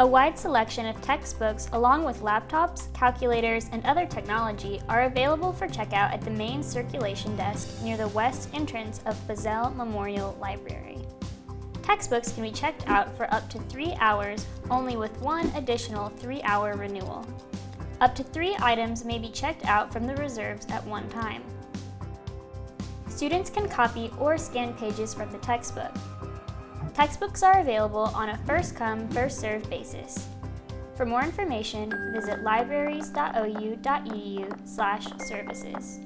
A wide selection of textbooks along with laptops, calculators, and other technology are available for checkout at the main circulation desk near the west entrance of Bizzell Memorial Library. Textbooks can be checked out for up to three hours, only with one additional three-hour renewal. Up to three items may be checked out from the reserves at one time. Students can copy or scan pages from the textbook. Textbooks are available on a first-come, first-served basis. For more information, visit libraries.ou.edu services.